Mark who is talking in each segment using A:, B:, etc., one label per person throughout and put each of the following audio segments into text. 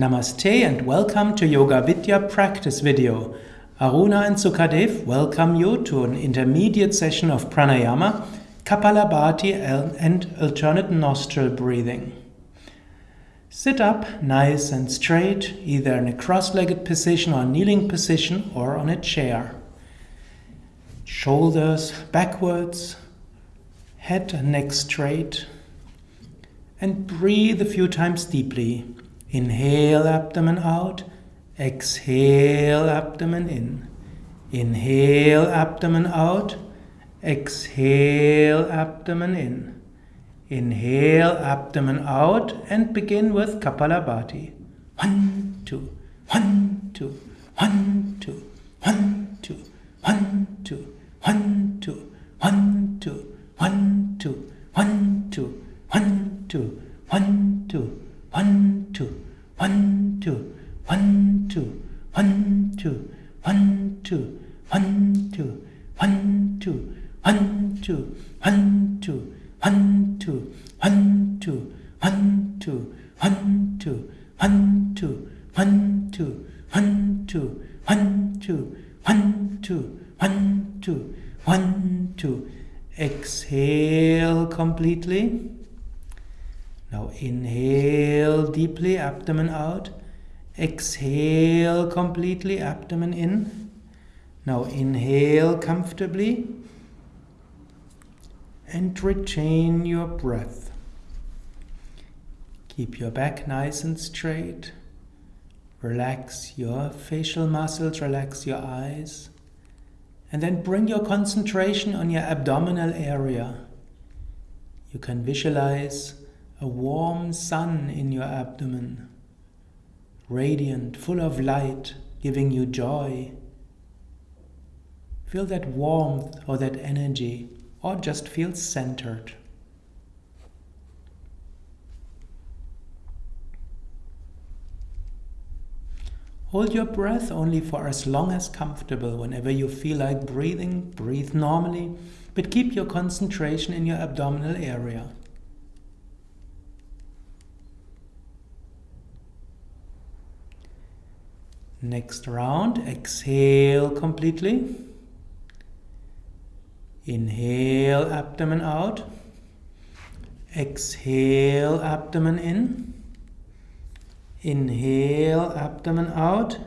A: Namaste and welcome to Yoga Vidya practice video. Aruna and Sukadev welcome you to an intermediate session of pranayama, Kapalabhati and alternate nostril breathing. Sit up nice and straight, either in a cross-legged position or kneeling position or on a chair. Shoulders backwards, head and neck straight, and breathe a few times deeply. Inhale abdomen out, exhale abdomen in. Inhale abdomen out, exhale abdomen in. Inhale abdomen out and begin with Kapalabhati. One, two, one, two, one, two, one, two, one, two, one, two, one, two, one, two, one, two, one, two, one, two, one, two, one, two, one, two, one, two, one, two, one, two, one, two, one, two, one, two, one, two, one, two, one, two, one, two, one, two, one, two, one, two, one, two, one, two, one, two, one, two. Exhale completely. Now inhale deeply, abdomen out. Exhale completely, abdomen in. Now inhale comfortably and retain your breath. Keep your back nice and straight. Relax your facial muscles, relax your eyes. And then bring your concentration on your abdominal area. You can visualize a warm sun in your abdomen, radiant, full of light, giving you joy. Feel that warmth or that energy, or just feel centered. Hold your breath only for as long as comfortable. Whenever you feel like breathing, breathe normally, but keep your concentration in your abdominal area. Next round, exhale completely. Inhale, abdomen out. Exhale, abdomen in. Inhale, abdomen out.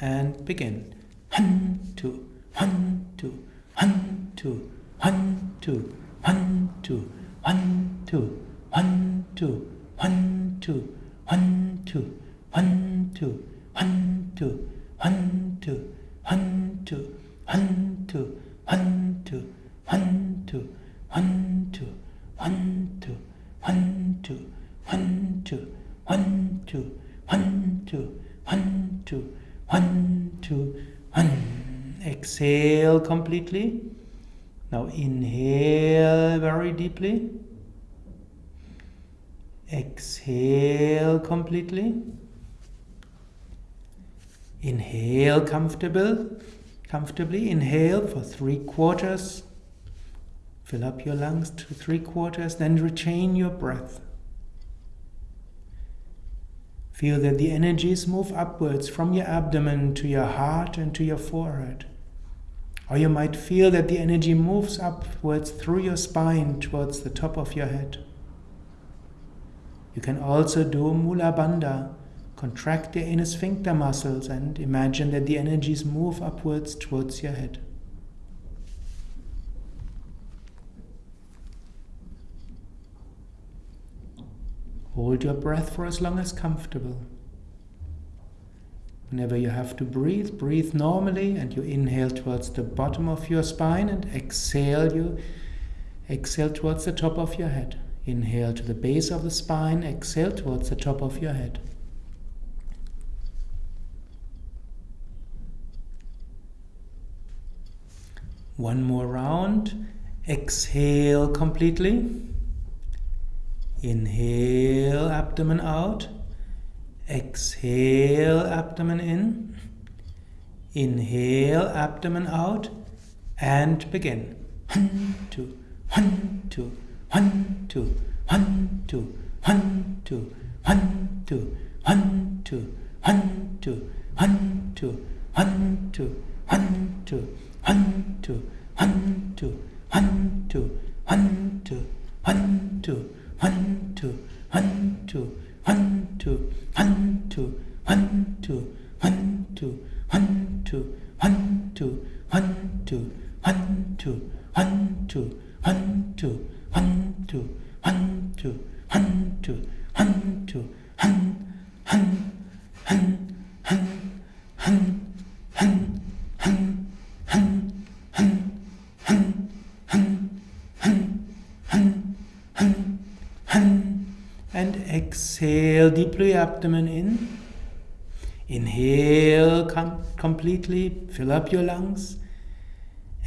A: And begin. One, two, one, two, one, two, one, two, one, two, one, two, one, two, one, two, one, two, one, two one, two, one, two, one, two, one, two, one, two, one, two, one, two, one, two, one, two, one, two, one, two, one, two, one, two, one, two, one. Exhale completely. Now inhale very deeply. Exhale completely. Inhale comfortable, comfortably. Inhale for three quarters. Fill up your lungs to three quarters, then retain your breath. Feel that the energies move upwards from your abdomen to your heart and to your forehead. Or you might feel that the energy moves upwards through your spine towards the top of your head. You can also do Mula Bandha, Contract your inner sphincter muscles and imagine that the energies move upwards towards your head. Hold your breath for as long as comfortable. Whenever you have to breathe, breathe normally and you inhale towards the bottom of your spine and exhale you exhale towards the top of your head. Inhale to the base of the spine, exhale towards the top of your head. One more round. Exhale completely. Inhale, abdomen out. Exhale, abdomen in. Inhale, abdomen out. And begin. One, two, one, two, one, two, one, two, one, two, one, two, one, two, one, two, one, two, one, two, one, two, 환투 환투 환투 환투 환투 환투 환투 exhale deeply abdomen in. Inhale com completely, fill up your lungs.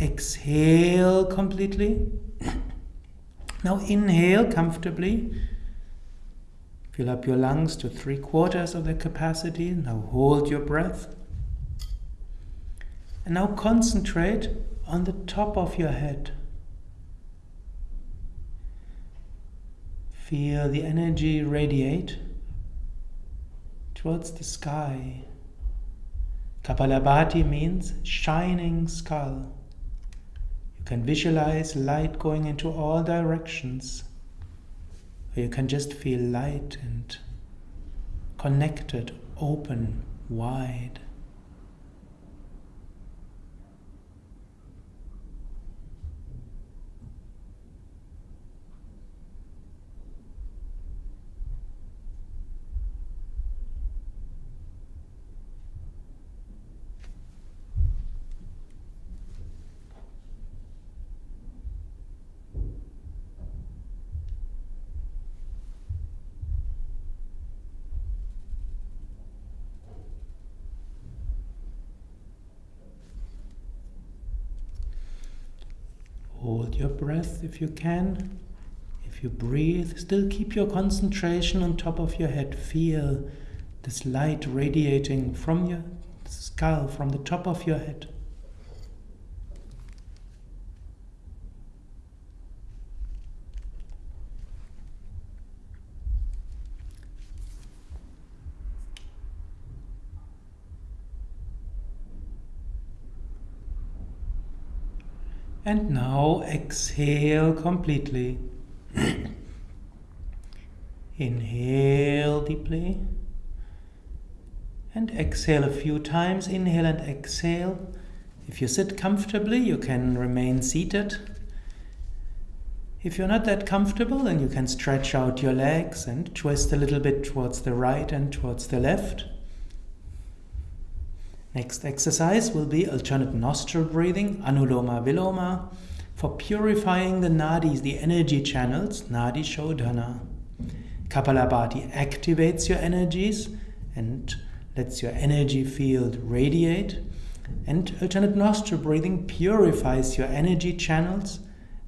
A: Exhale completely. Now inhale comfortably. Fill up your lungs to three quarters of their capacity. Now hold your breath. And now concentrate on the top of your head. Feel the energy radiate towards the sky. Kapalabhati means shining skull. You can visualize light going into all directions. Or you can just feel light and connected, open, wide. Hold your breath if you can. If you breathe, still keep your concentration on top of your head. Feel this light radiating from your skull, from the top of your head. And now exhale completely. Inhale deeply. And exhale a few times. Inhale and exhale. If you sit comfortably, you can remain seated. If you're not that comfortable, then you can stretch out your legs and twist a little bit towards the right and towards the left. Next exercise will be alternate nostril breathing, Anuloma Viloma, for purifying the nadis, the energy channels, Nadi Shodhana. Kapalabhati activates your energies and lets your energy field radiate. And alternate nostril breathing purifies your energy channels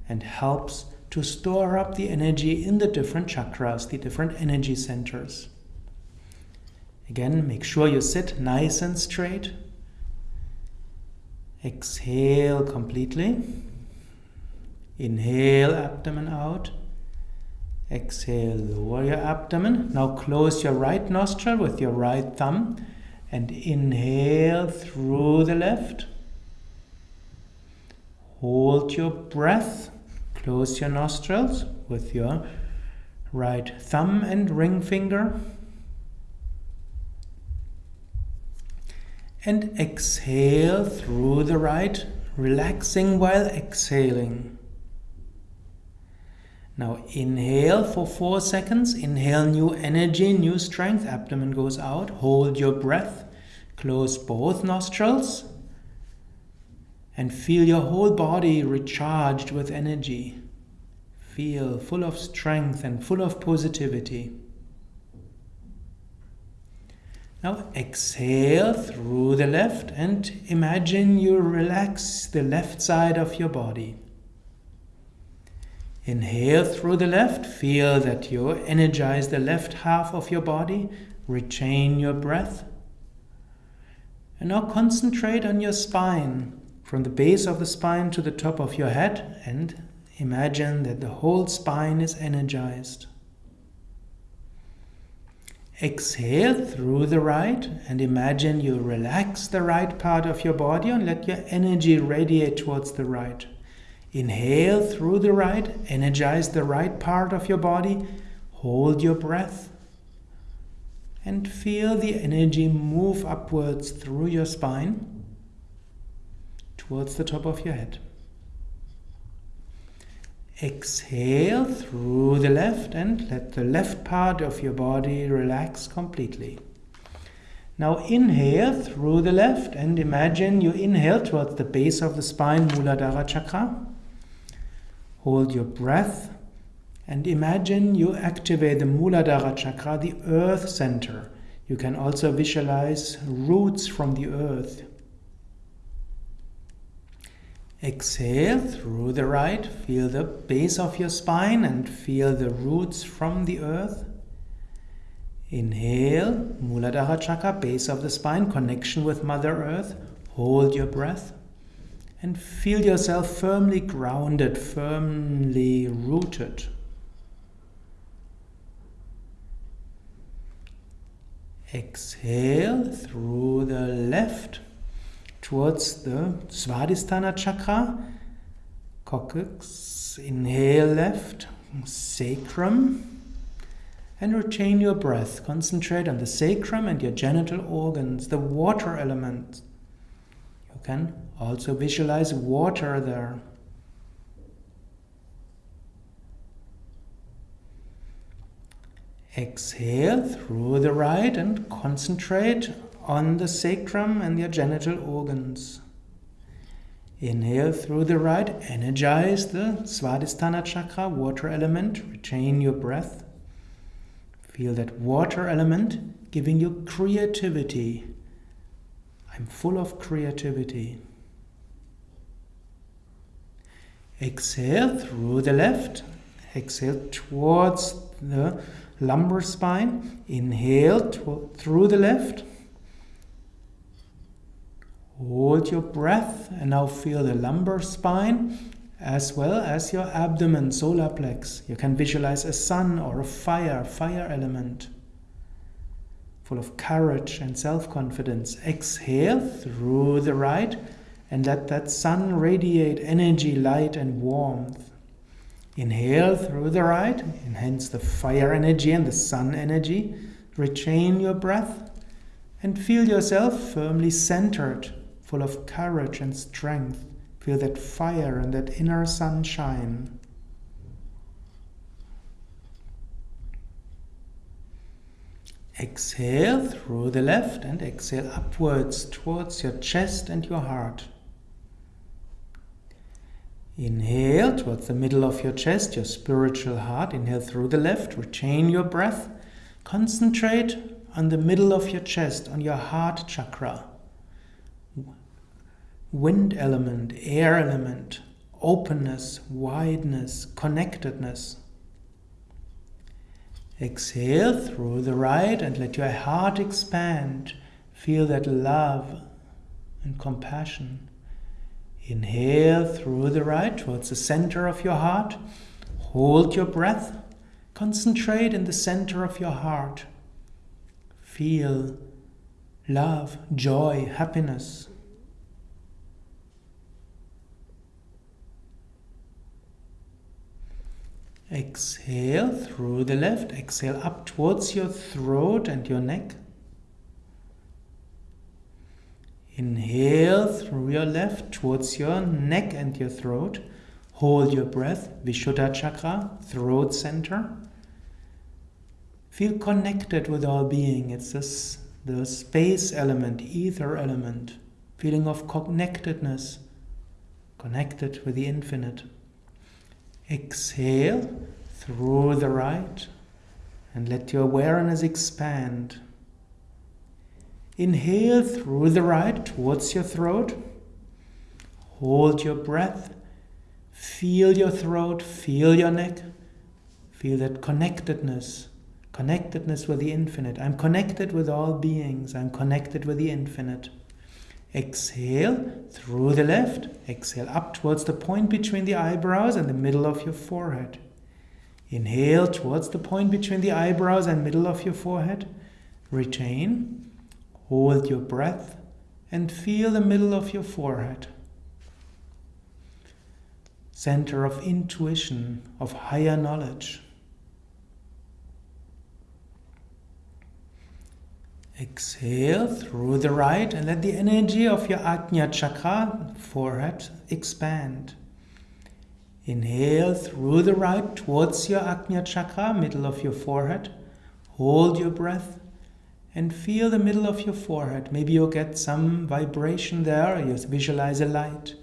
A: and helps to store up the energy in the different chakras, the different energy centers. Again, make sure you sit nice and straight. Exhale completely. Inhale, abdomen out. Exhale, lower your abdomen. Now close your right nostril with your right thumb and inhale through the left. Hold your breath. Close your nostrils with your right thumb and ring finger. And exhale through the right, relaxing while exhaling. Now inhale for four seconds. Inhale new energy, new strength. Abdomen goes out. Hold your breath. Close both nostrils. And feel your whole body recharged with energy. Feel full of strength and full of positivity. Now exhale through the left and imagine you relax the left side of your body. Inhale through the left, feel that you energize the left half of your body, retain your breath. And now concentrate on your spine, from the base of the spine to the top of your head, and imagine that the whole spine is energized. Exhale through the right and imagine you relax the right part of your body and let your energy radiate towards the right. Inhale through the right, energize the right part of your body, hold your breath, and feel the energy move upwards through your spine towards the top of your head. Exhale through the left and let the left part of your body relax completely. Now inhale through the left and imagine you inhale towards the base of the spine, Muladhara Chakra. Hold your breath and imagine you activate the Muladhara Chakra, the earth center. You can also visualize roots from the earth. Exhale through the right, feel the base of your spine and feel the roots from the earth. Inhale, Muladhara Chakra, base of the spine, connection with Mother Earth. Hold your breath and feel yourself firmly grounded, firmly rooted. Exhale through the left towards the Svadhisthana chakra, coccyx. Inhale left, sacrum, and retain your breath. Concentrate on the sacrum and your genital organs, the water element. You can also visualize water there. Exhale through the right and concentrate on the sacrum and your genital organs. Inhale through the right, energize the Svadhisthana chakra, water element, retain your breath. Feel that water element giving you creativity. I'm full of creativity. Exhale through the left, exhale towards the lumbar spine. Inhale through the left. Hold your breath and now feel the lumbar spine as well as your abdomen, solar plex. You can visualize a sun or a fire, fire element, full of courage and self confidence. Exhale through the right and let that sun radiate energy, light, and warmth. Inhale through the right, enhance the fire energy and the sun energy. Retain your breath and feel yourself firmly centered full of courage and strength. Feel that fire and that inner sunshine. Exhale through the left and exhale upwards towards your chest and your heart. Inhale towards the middle of your chest, your spiritual heart. Inhale through the left, retain your breath. Concentrate on the middle of your chest, on your heart chakra wind element, air element, openness, wideness, connectedness. Exhale through the right and let your heart expand. Feel that love and compassion. Inhale through the right towards the center of your heart. Hold your breath. Concentrate in the center of your heart. Feel love, joy, happiness. Exhale through the left. Exhale up towards your throat and your neck. Inhale through your left towards your neck and your throat. Hold your breath, Vishuddha chakra, throat center. Feel connected with all being. It's this, the space element, ether element, feeling of connectedness, connected with the infinite. Exhale through the right and let your awareness expand. Inhale through the right towards your throat. Hold your breath. Feel your throat, feel your neck. Feel that connectedness, connectedness with the infinite. I'm connected with all beings, I'm connected with the infinite. Exhale through the left. Exhale up towards the point between the eyebrows and the middle of your forehead. Inhale towards the point between the eyebrows and middle of your forehead. Retain, hold your breath, and feel the middle of your forehead. Center of intuition, of higher knowledge. Exhale through the right and let the energy of your Ajna chakra, forehead, expand. Inhale through the right towards your Ajna chakra, middle of your forehead. Hold your breath and feel the middle of your forehead. Maybe you'll get some vibration there, you visualize a light.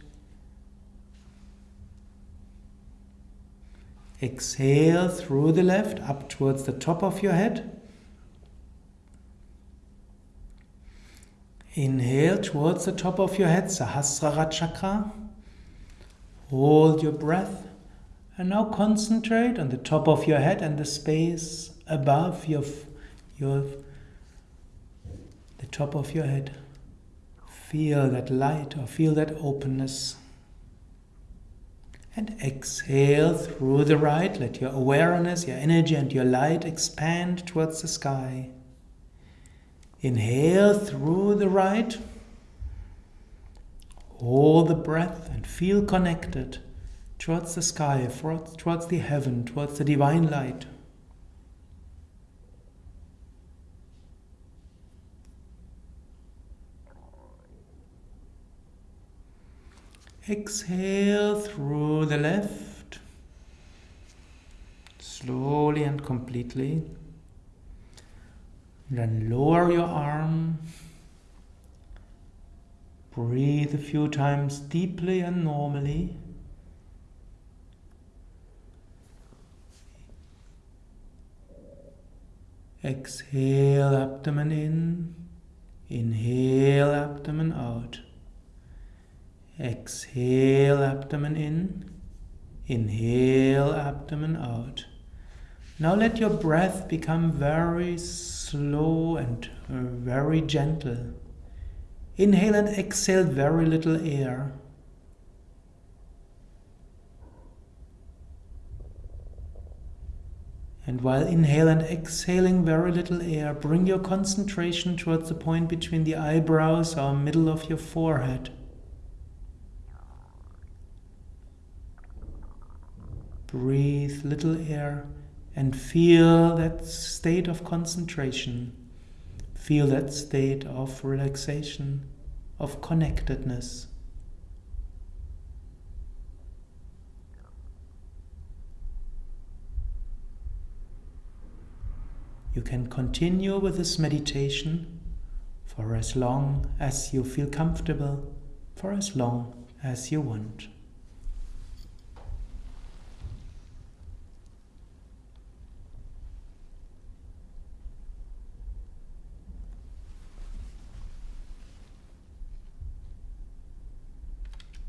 A: Exhale through the left up towards the top of your head. Inhale towards the top of your head, Sahasrara chakra. Hold your breath and now concentrate on the top of your head and the space above your, your the top of your head. Feel that light or feel that openness. And exhale through the right. Let your awareness, your energy, and your light expand towards the sky. Inhale through the right. Hold the breath and feel connected towards the sky, towards the heaven, towards the divine light. Exhale through the left, slowly and completely. Then lower your arm. Breathe a few times deeply and normally. Exhale, abdomen in. Inhale, abdomen out. Exhale, abdomen in. Inhale, abdomen out. Now let your breath become very slow and uh, very gentle. Inhale and exhale very little air. And while inhale and exhaling very little air, bring your concentration towards the point between the eyebrows or middle of your forehead. Breathe little air and feel that state of concentration. Feel that state of relaxation, of connectedness. You can continue with this meditation for as long as you feel comfortable, for as long as you want.